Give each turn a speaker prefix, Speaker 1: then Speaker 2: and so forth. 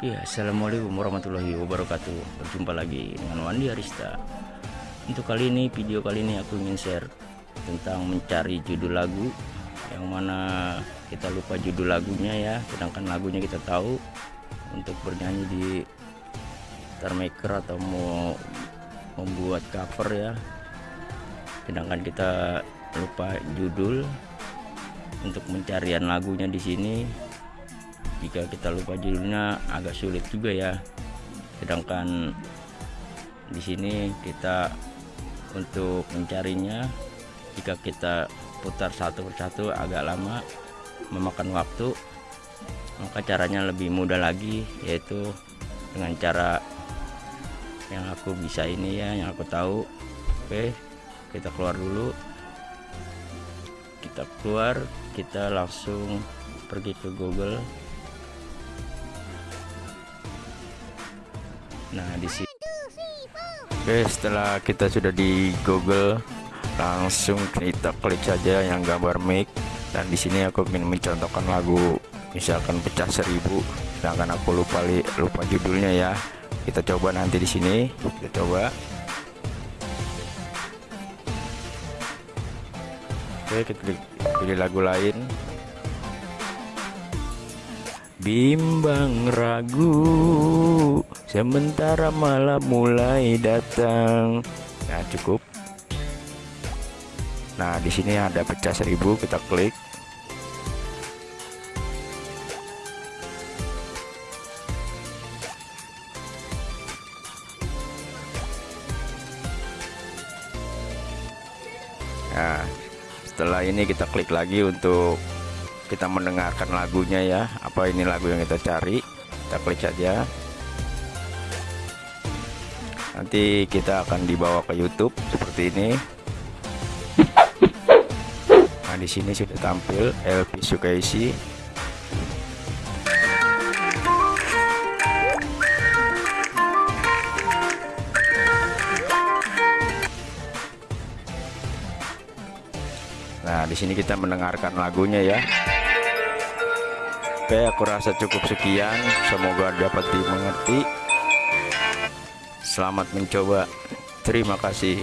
Speaker 1: Oke, assalamualaikum warahmatullahi wabarakatuh. Berjumpa lagi dengan Wandi Arista. Untuk kali ini, video kali ini aku ingin share tentang mencari judul lagu yang mana kita lupa judul lagunya ya, sedangkan lagunya kita tahu untuk bernyanyi di Star Maker atau mau membuat cover ya. Sedangkan kita lupa judul untuk pencarian lagunya di sini jika kita lupa judulnya agak sulit juga ya. Sedangkan di sini kita untuk mencarinya jika kita putar satu persatu agak lama memakan waktu maka caranya lebih mudah lagi yaitu dengan cara yang aku bisa ini ya yang aku tahu. Oke kita keluar dulu. Kita keluar kita langsung pergi ke Google Nah, di sini. Oke, setelah kita sudah di Google, langsung kita klik saja yang gambar mic. Dan di sini aku ingin mencontohkan lagu misalkan pecah seribu. Sedangkan aku lupa lupa judulnya ya. Kita coba nanti di sini. Kita coba. Oke kita pilih lagu lain bimbang ragu sementara malam mulai datang. Nah cukup. Nah di sini ada pecah seribu kita klik. Nah setelah ini kita klik lagi untuk kita mendengarkan lagunya ya. Apa ini lagu yang kita cari? Kita klik saja. Nanti kita akan dibawa ke YouTube seperti ini. Nah di sini sudah tampil LP Sukaisi. Nah, di sini kita mendengarkan lagunya ya. Oke, aku rasa cukup sekian. Semoga dapat dimengerti. Selamat mencoba. Terima kasih.